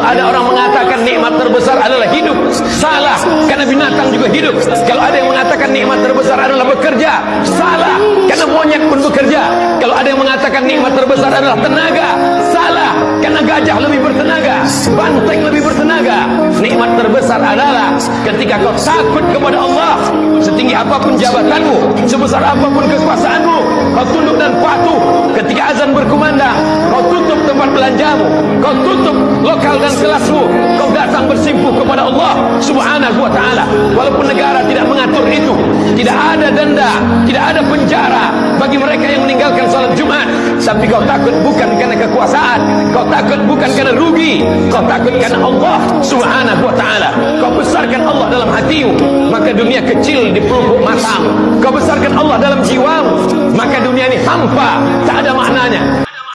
ada orang mengatakan nikmat terbesar adalah hidup, salah. Karena binatang juga hidup. Kalau ada yang mengatakan nikmat terbesar adalah bekerja, salah. Karena monyet pun bekerja. Kalau ada yang mengatakan nikmat terbesar adalah tenaga, salah. Karena gajah lebih bertenaga, banteng lebih bertenaga. Nikmat terbesar adalah ketika kau takut kepada Allah, setinggi apapun jabatanmu, sebesar apapun kekuasaanmu, kau tunduk dan patuh. Ketika azan berkumandang, kau tutup tempat belanjamu, kau tutup lokal dan kelasmu, kau datang bersimpuh kepada Allah Subhanahu wa taala. Walaupun negara tidak mengatur itu, tidak ada denda, tidak ada penjara bagi mereka yang meninggalkan salat Jumat, tapi kau takut bukan karena kekuasaan, kau takut bukan karena rugi, kau takut karena Allah Subhanahu wa taala. Kau besarkan Allah dalam hatimu, maka dunia kecil di pelupuk matamu. Kau besarkan Allah dalam jiwamu, maka dunia ini hampa, tak ada maknanya.